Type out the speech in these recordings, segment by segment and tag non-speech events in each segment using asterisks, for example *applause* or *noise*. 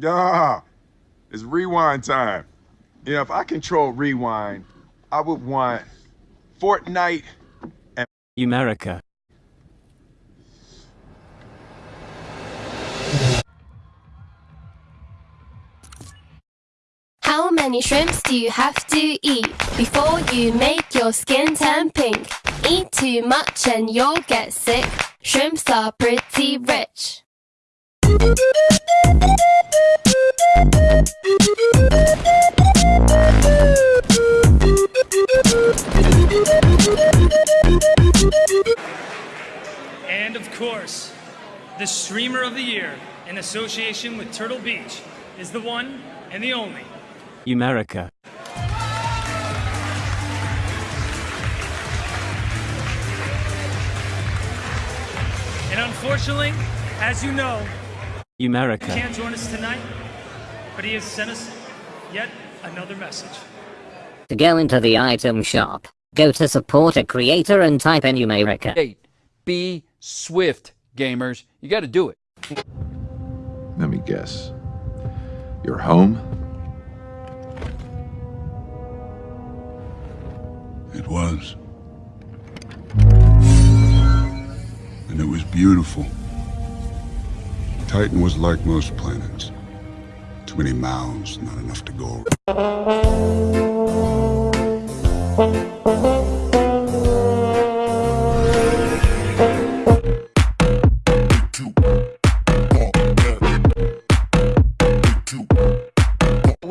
Yeah, it's rewind time. You know, if I control rewind, I would want Fortnite and America. How many shrimps do you have to eat before you make your skin turn pink? Eat too much and you'll get sick. Shrimps are pretty rich. Course, the streamer of the year in association with Turtle Beach is the one and the only. America. And unfortunately, as you know, he America. can't join us tonight, but he has sent us yet another message. To go into the item shop, go to support a creator and type in Umerica. Hey, be swift, gamers. You got to do it. Let me guess. You're home? It was. And it was beautiful. Titan was like most planets. Too many mouths, not enough to go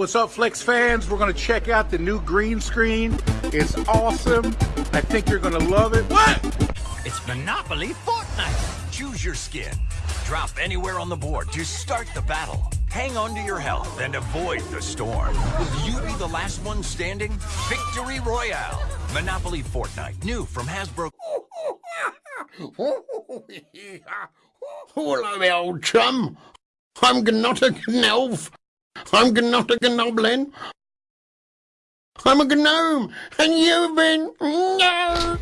What's up, Flex fans? We're gonna check out the new green screen. It's awesome. I think you're gonna love it. What? It's Monopoly Fortnite. Choose your skin. Drop anywhere on the board to start the battle. Hang on to your health and avoid the storm. Will you be the last one standing? Victory Royale. Monopoly Fortnite. New from Hasbro. *laughs* Hello, old chum. I'm not a elf. I'm not a goblin. I'm a gnome, and you've been no.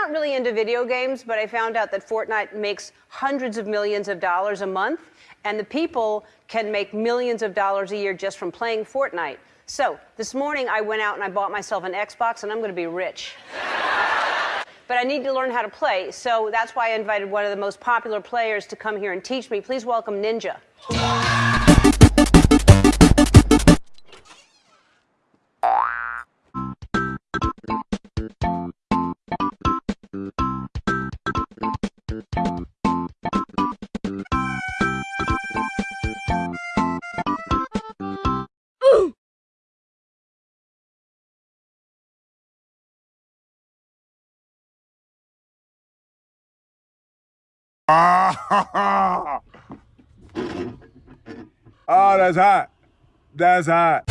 Not really into video games, but I found out that Fortnite makes hundreds of millions of dollars a month, and the people can make millions of dollars a year just from playing Fortnite. So this morning I went out and I bought myself an Xbox, and I'm going to be rich. *laughs* but I need to learn how to play, so that's why I invited one of the most popular players to come here and teach me. Please welcome Ninja. Oh, *laughs* that's hot. That's hot.